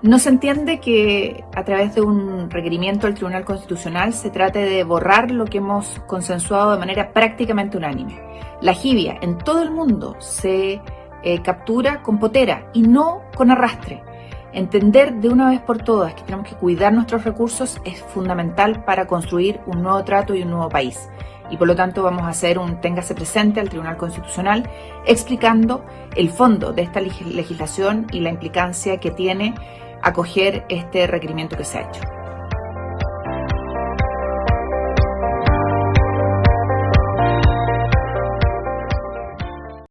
No se entiende que a través de un requerimiento del Tribunal Constitucional se trate de borrar lo que hemos consensuado de manera prácticamente unánime. La jibia en todo el mundo se eh, captura con potera y no con arrastre. Entender de una vez por todas que tenemos que cuidar nuestros recursos es fundamental para construir un nuevo trato y un nuevo país. Y por lo tanto vamos a hacer un téngase presente al Tribunal Constitucional explicando el fondo de esta legislación y la implicancia que tiene acoger este requerimiento que se ha hecho.